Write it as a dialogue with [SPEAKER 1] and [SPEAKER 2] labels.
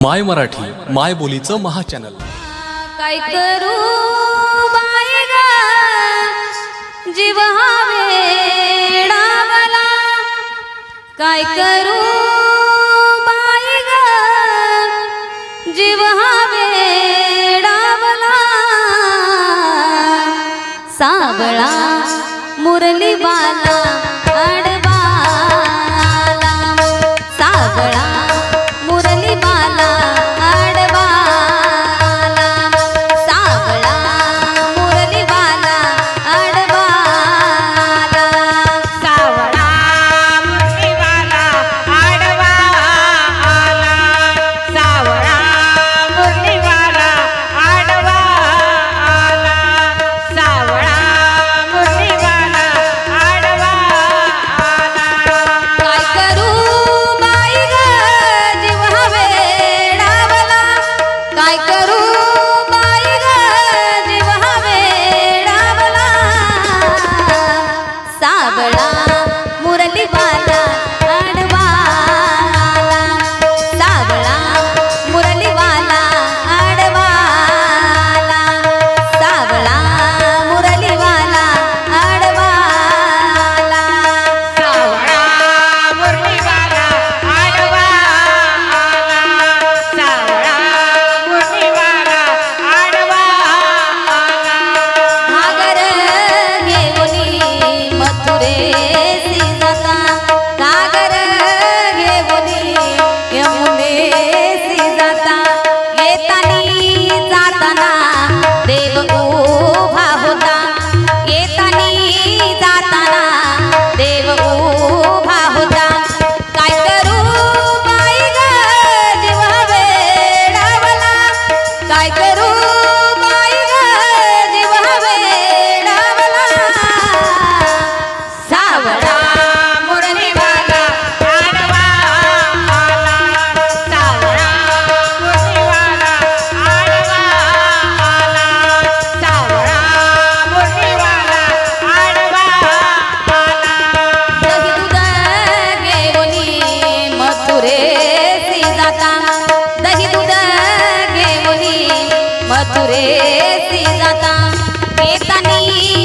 [SPEAKER 1] माय मराठी माय बोलीचं महाचॅनल
[SPEAKER 2] काय करू जीव वेडावला. काय करू बाय जीव वेडावला. सावळा मुरली बाला. chocolate. मथुरे श्री जाता येतानी